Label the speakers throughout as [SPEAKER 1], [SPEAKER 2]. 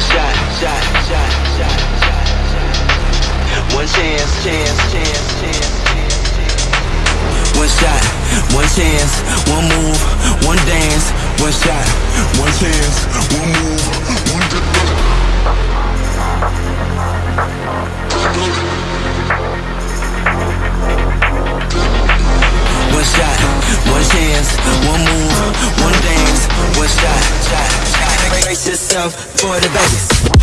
[SPEAKER 1] One shot, shot, shot, shot, shot, shot. One chance, chance, chance, chance. One shot, one chance, one move, one dance. One shot, one chance, one move, one dance. One shot, one chance, one move, brace yourself for the bass.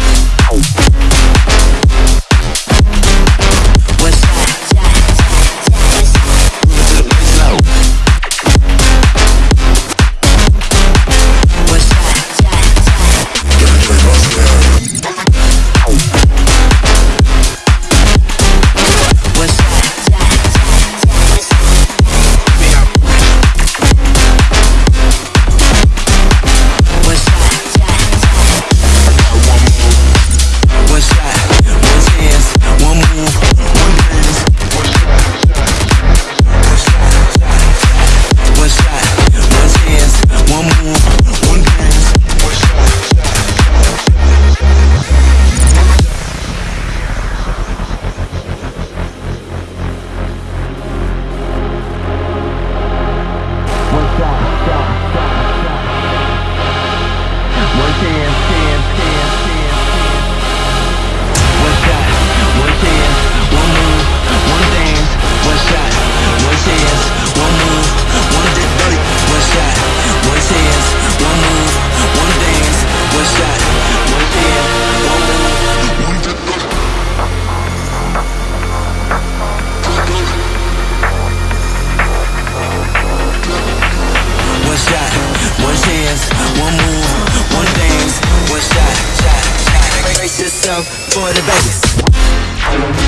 [SPEAKER 1] for the bass.